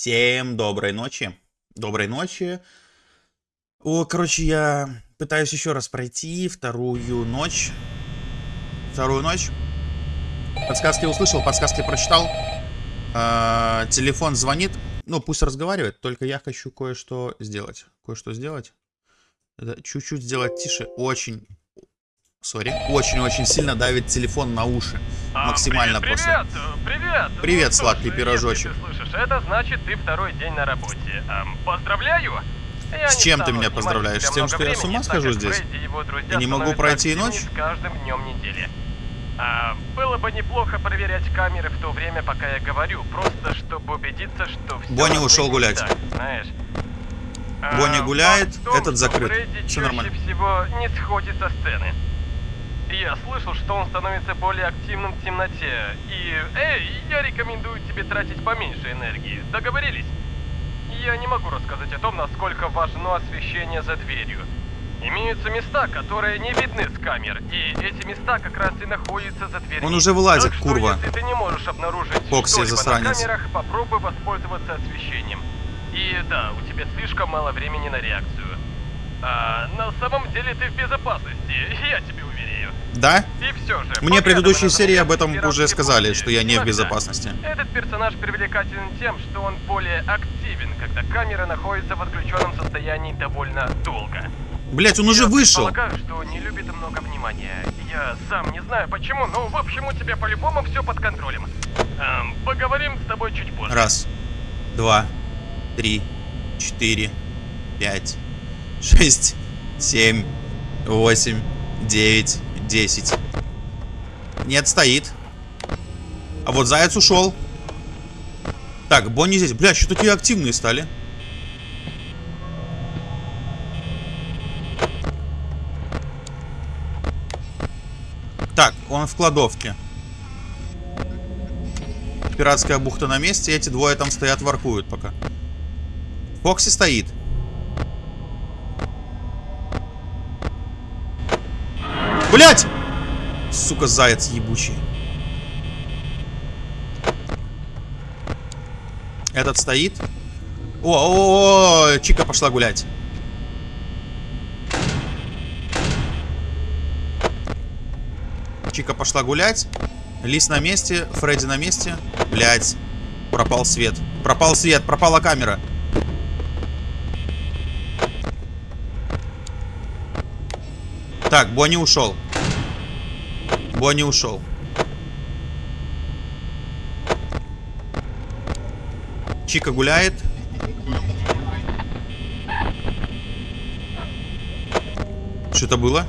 Всем доброй ночи. Доброй ночи. О, короче, я пытаюсь еще раз пройти вторую ночь. Вторую ночь. Подсказки услышал, подсказки прочитал. А, телефон звонит. Ну, пусть разговаривает, только я хочу кое-что сделать. Кое-что сделать. Чуть-чуть сделать тише. Очень, Сори. Очень-очень сильно давит телефон на уши. А, Максимально привет, просто. Привет, привет. Привет, ну, сладкий пирожочек. Если ты слышишь, это значит ты второй день на работе. Эм, поздравляю. Я с чем ты меня поздравляешь? С тем, что я с ума схожу здесь? И не могу пройти ночь? С каждым днем недели. А, было бы неплохо проверять камеры в то время, пока я говорю, просто чтобы убедиться, что все Бонни ушел гулять. Так, знаешь. Бонни а, гуляет, том, этот закрыт. Все нормально. всего не сходит со сцены. Я слышал, что он становится более активным в темноте. И, эй, я рекомендую тебе тратить поменьше энергии. Договорились? Я не могу рассказать о том, насколько важно освещение за дверью. Имеются места, которые не видны с камер, и эти места как раз и находятся за дверью. Он уже вылазит, так курва. если ты не можешь обнаружить Фокси засранец. на камерах, попробуй воспользоваться освещением. И да, у тебя слишком мало времени на реакцию. А, на самом деле ты в безопасности, я тебе уверяю. Да? И все же. Мне предыдущие серии об этом уже сказали, что я не в безопасности. Этот персонаж привлекателен тем, что он более активен, когда камера находится в отключенном состоянии довольно долго. Блять, он уже вышел. Я полагаю, что не любит много внимания. Я сам не знаю почему, но в общем у тебя по-любому все под контролем. Эм, поговорим с тобой чуть позже. Раз, два, три, четыре, пять. 6, 7, 8, 9, 10. Нет, стоит. А вот заяц ушел. Так, Бонни здесь. Бля, что такие активные стали? Так, он в кладовке. Пиратская бухта на месте. Эти двое там стоят, воркуют пока. Фокси стоит. Блять! Сука, заяц ебучий. Этот стоит. О, о, о, Чика пошла гулять. Чика пошла гулять. Лис на месте, Фредди на месте. Блять. Пропал свет. Пропал свет, пропала камера. Так, Бонни ушел. Бонни ушел. Чика гуляет. Что это было?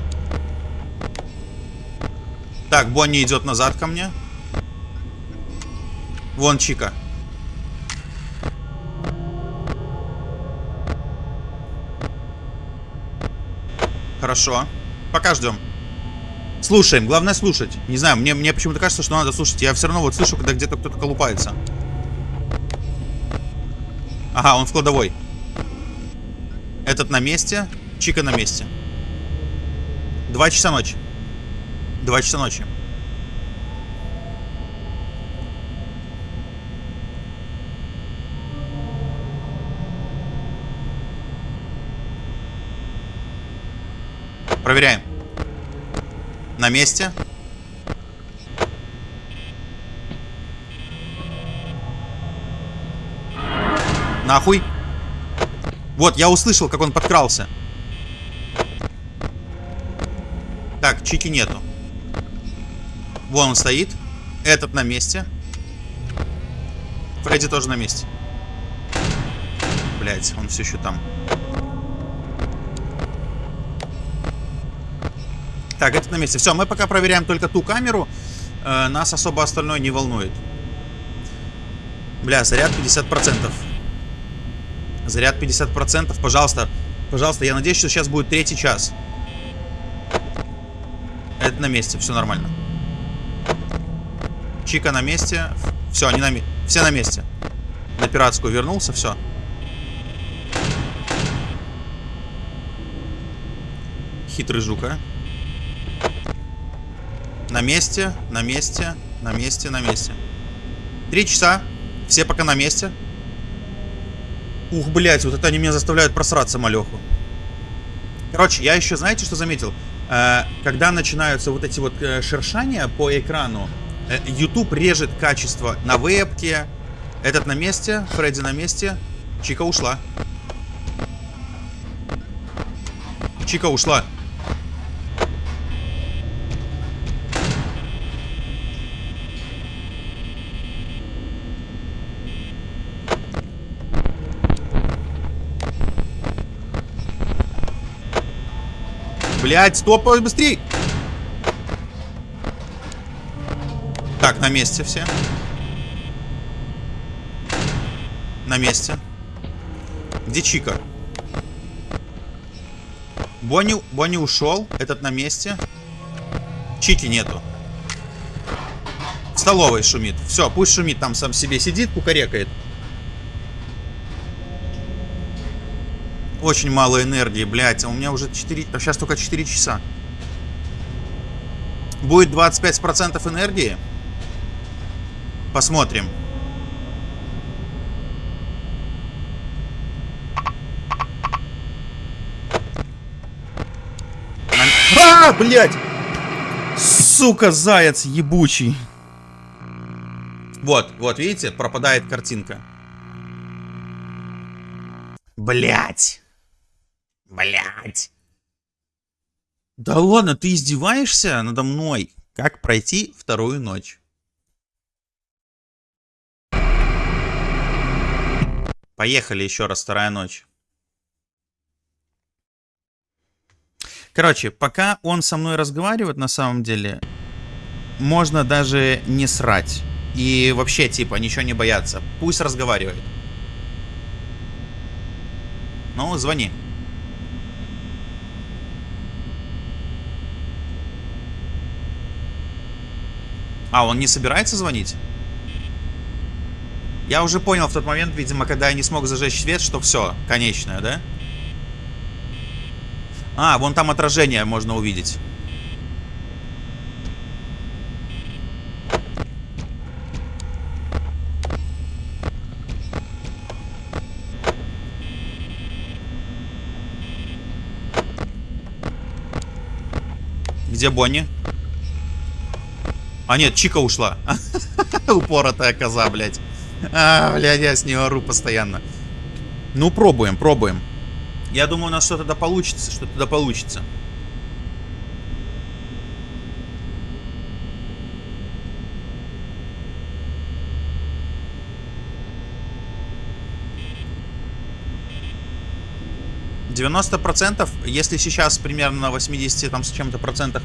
Так, Бонни идет назад ко мне. Вон Чика. Хорошо. Пока ждем. Слушаем. Главное слушать. Не знаю, мне, мне почему-то кажется, что надо слушать. Я все равно вот слышу, когда где-то кто-то колупается. Ага, он в кладовой. Этот на месте. Чика на месте. Два часа ночи. Два часа ночи. Проверяем. На месте. Нахуй. Вот, я услышал, как он подкрался. Так, Чики нету. Вон он стоит. Этот на месте. Фредди тоже на месте. Блять, он все еще там. Так, это на месте. Все, мы пока проверяем только ту камеру. Э, нас особо остальное не волнует. Бля, заряд 50%. Заряд 50%. Пожалуйста, пожалуйста, я надеюсь, что сейчас будет третий час. Это на месте, все нормально. Чика на месте. Все, они на месте. Все на месте. На пиратскую вернулся, все. Хитрый жук, а. На месте, на месте, на месте, на месте. Три часа. Все пока на месте. Ух, блядь, вот это они меня заставляют просраться, малеху. Короче, я еще, знаете, что заметил? Э, когда начинаются вот эти вот э, шершания по экрану, э, YouTube режет качество на вебке. Этот на месте, Фредди на месте. Чика ушла. Чика ушла. Блять, стоп, быстрей! Так, на месте все. На месте. Где Чика? Бонни, Бонни ушел. Этот на месте. Чики нету. В столовой шумит. Все, пусть шумит, там сам себе сидит, кукарекает. Очень мало энергии, блядь. А у меня уже 4... А сейчас только 4 часа. Будет 25% энергии. Посмотрим. А, блядь! Сука, заяц ебучий. Вот, вот, видите, пропадает картинка. Блять. Блять. Да ладно, ты издеваешься надо мной? Как пройти вторую ночь? Поехали еще раз, вторая ночь. Короче, пока он со мной разговаривает, на самом деле, можно даже не срать. И вообще, типа, ничего не бояться. Пусть разговаривает. Ну, звони. А, он не собирается звонить? Я уже понял в тот момент, видимо, когда я не смог зажечь свет, что все, конечное, да? А, вон там отражение можно увидеть. Где Бонни? А нет, Чика ушла. Упоротая коза, блядь. А, блядь, я с нее ору постоянно. Ну, пробуем, пробуем. Я думаю, у нас что-то да получится, что-то да получится. Девяносто процентов, если сейчас примерно на 80 там с чем-то процентах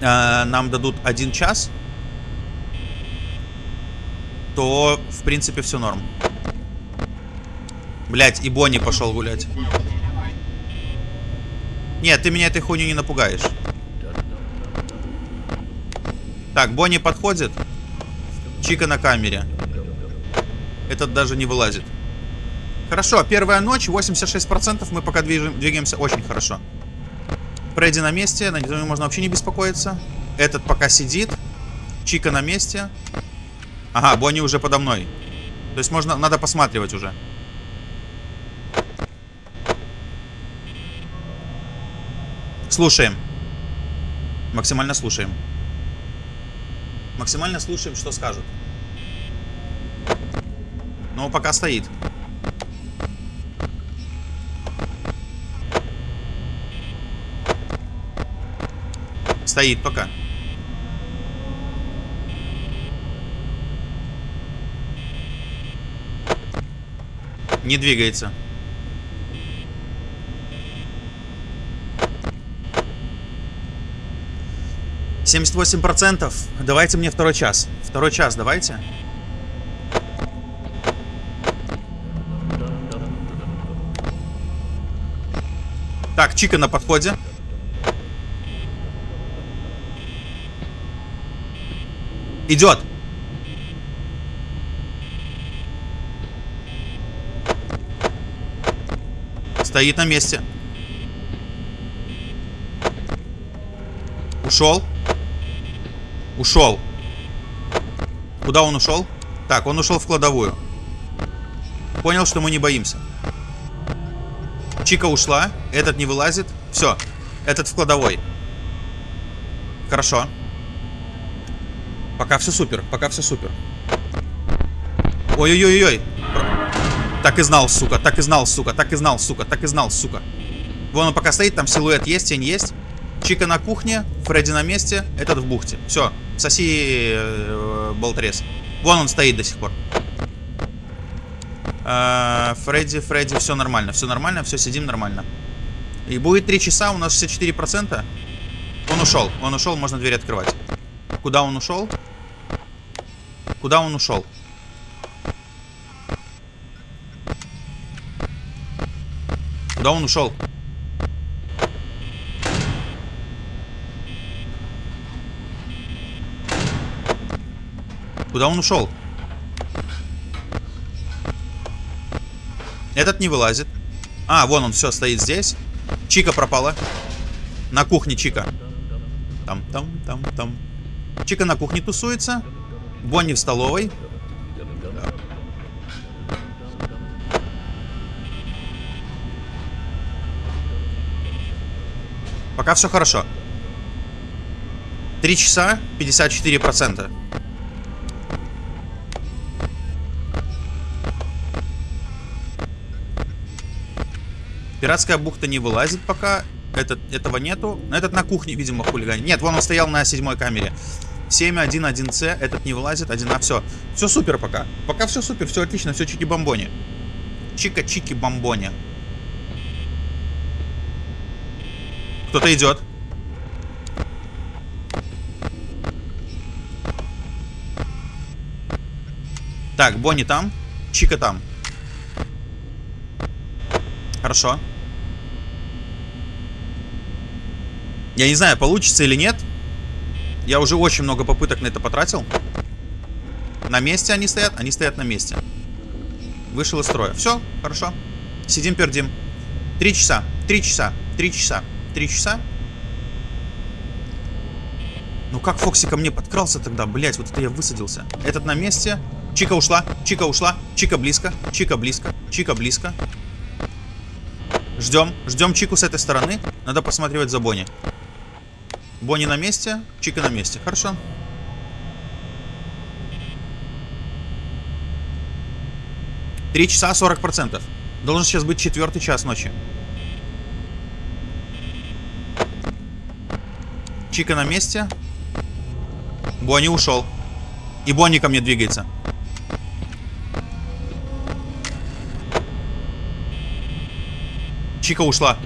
э, нам дадут один час, то в принципе все норм. Блять, и Бонни пошел гулять. Нет, ты меня этой хуйней не напугаешь. Так, Бонни подходит. Чика на камере. Этот даже не вылазит. Хорошо, первая ночь, 86%. Мы пока движем, двигаемся очень хорошо. Фредди на месте, на него можно вообще не беспокоиться. Этот пока сидит. Чика на месте. Ага, Бонни уже подо мной. То есть можно, надо посматривать уже. Слушаем. Максимально слушаем. Максимально слушаем, что скажут. Но пока стоит. Стоит пока. Не двигается. 78%. Давайте мне второй час. Второй час давайте. Так, Чика на подходе. Идет. Стоит на месте. Ушел. Ушел. Куда он ушел? Так, он ушел в кладовую. Понял, что мы не боимся. Чика ушла. Этот не вылазит. Все. Этот в кладовой. Хорошо. Пока все супер. Пока все супер. Ой-ой-ой-ой. Так и знал, сука. Так и знал, сука. Так и знал, сука. Так и знал, сука. Вон он пока стоит. Там силуэт есть, тень есть. Чика на кухне. Фредди на месте. Этот в бухте. Все. Соси э, болтрез. Вон он стоит до сих пор. Э, Фредди, Фредди, все нормально, все нормально, все сидим нормально. И будет 3 часа, у нас 64%. Он ушел, он ушел, можно дверь открывать. Куда он ушел? Куда он ушел? Куда он ушел? Куда он ушел? Этот не вылазит. А, вон он, все, стоит здесь. Чика пропала. На кухне Чика. Там, там, там, там. Чика на кухне тусуется. Бонни в столовой. Пока все хорошо. Три часа, 54%. Пиратская бухта не вылазит пока. Этот, этого нету. Этот на кухне, видимо, хулиганит. Нет, вон он стоял на седьмой камере. 7-1-1С. Этот не вылазит. 1А. Все. Все супер пока. Пока все супер. Все отлично. Все чики-бомбони. Чика-чики-бомбони. Кто-то идет. Так, Бонни там. Чика там. Хорошо. Я не знаю, получится или нет. Я уже очень много попыток на это потратил. На месте они стоят? Они стоят на месте. Вышел из строя. Все, хорошо. Сидим, пердим. Три часа, три часа, три часа, три часа. Ну как Фокси ко мне подкрался тогда? Блять, вот это я высадился. Этот на месте. Чика ушла, Чика ушла, Чика близко, Чика близко, Чика близко. Ждем, ждем Чику с этой стороны. Надо посматривать за Бонни. Бонни на месте, Чика на месте. Хорошо. Три часа 40 процентов. Должен сейчас быть четвертый час ночи. Чика на месте. Бонни ушел. И Бонни ко мне двигается. Чика ушла.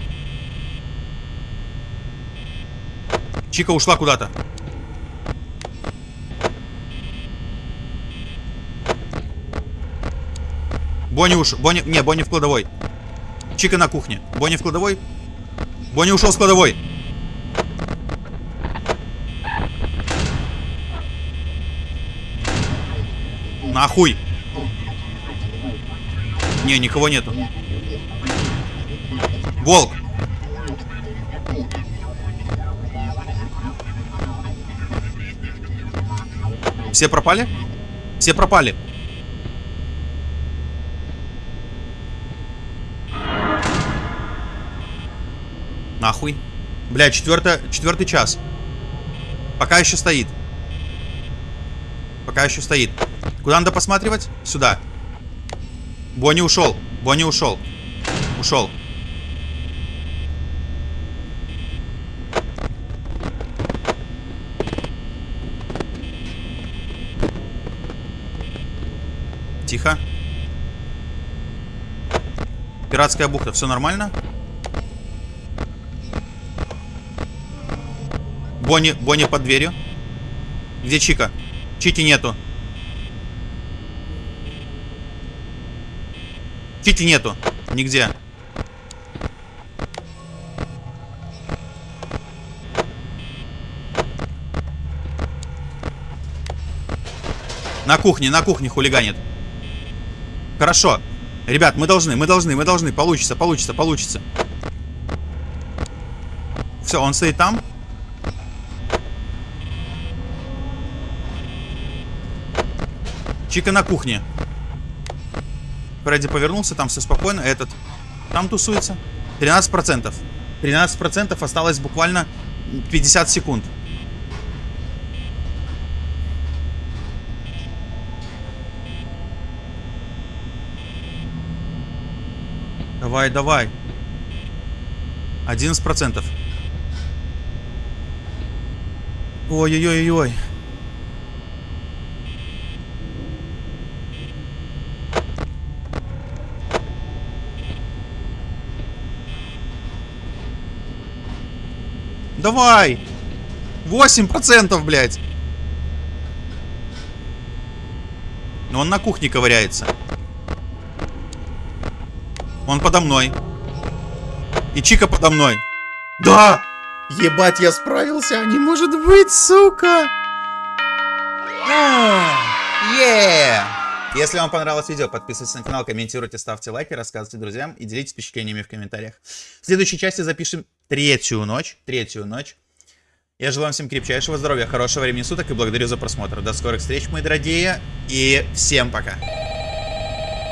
Чика ушла куда-то. Бонни уш... Бонни... Не, Бонни в кладовой. Чика на кухне. Бонни в кладовой. Бонни ушел с кладовой. Нахуй. Не, никого нету. Волк. Все пропали? Все пропали. Нахуй. Бля, четвертый, час. Пока еще стоит. Пока еще стоит. Куда надо посматривать? Сюда. Бонни ушел. Бонни ушел. Ушел. Тихо. Пиратская бухта, все нормально? Бонни, Бонни под дверью. Где Чика? Чики нету. Чики нету. Нигде. На кухне, на кухне хулиганит. Хорошо. Ребят, мы должны, мы должны, мы должны. Получится, получится, получится. Все, он стоит там. Чика на кухне. Фредди повернулся, там все спокойно. Этот там тусуется. 13%. 13% осталось буквально 50 секунд. Давай, давай. 11%. Ой-ой-ой-ой. Давай! 8%, блядь! Но он на кухне ковыряется. Он подо мной. И Чика подо мной. Да! Ебать, я справился! Не может быть, сука! Yeah! Если вам понравилось видео, подписывайтесь на канал, комментируйте, ставьте лайки, рассказывайте друзьям и делитесь впечатлениями в комментариях. В следующей части запишем третью ночь. Третью ночь. Я желаю вам всем крепчайшего здоровья, хорошего времени суток и благодарю за просмотр. До скорых встреч, мои дорогие, и всем пока.